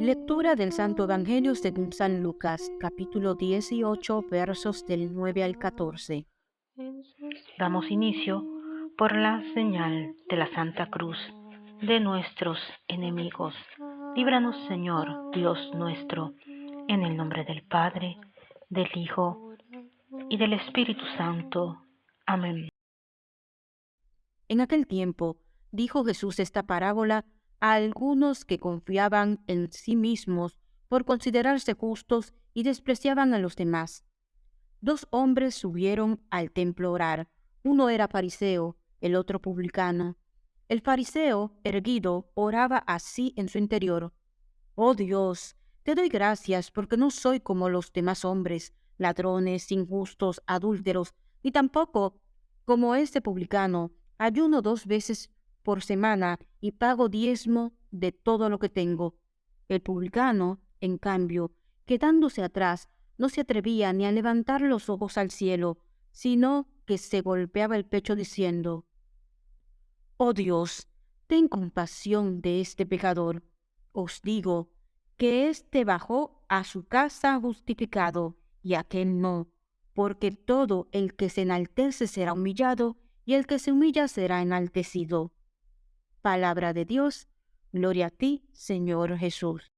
Lectura del Santo Evangelio según San Lucas, capítulo 18, versos del 9 al 14. Damos inicio por la señal de la Santa Cruz de nuestros enemigos. Líbranos, Señor, Dios nuestro, en el nombre del Padre, del Hijo y del Espíritu Santo. Amén. En aquel tiempo dijo Jesús esta parábola a algunos que confiaban en sí mismos por considerarse justos y despreciaban a los demás. Dos hombres subieron al templo a orar. Uno era fariseo, el otro publicano. El fariseo, erguido, oraba así en su interior. Oh Dios, te doy gracias porque no soy como los demás hombres, ladrones, injustos, adúlteros, ni tampoco como este publicano. Ayuno dos veces por semana y pago diezmo de todo lo que tengo. El publicano, en cambio, quedándose atrás, no se atrevía ni a levantar los ojos al cielo, sino que se golpeaba el pecho diciendo, Oh Dios, ten compasión de este pecador. Os digo que éste bajó a su casa justificado y aquel no, porque todo el que se enaltece será humillado y el que se humilla será enaltecido. Palabra de Dios, gloria a ti, Señor Jesús.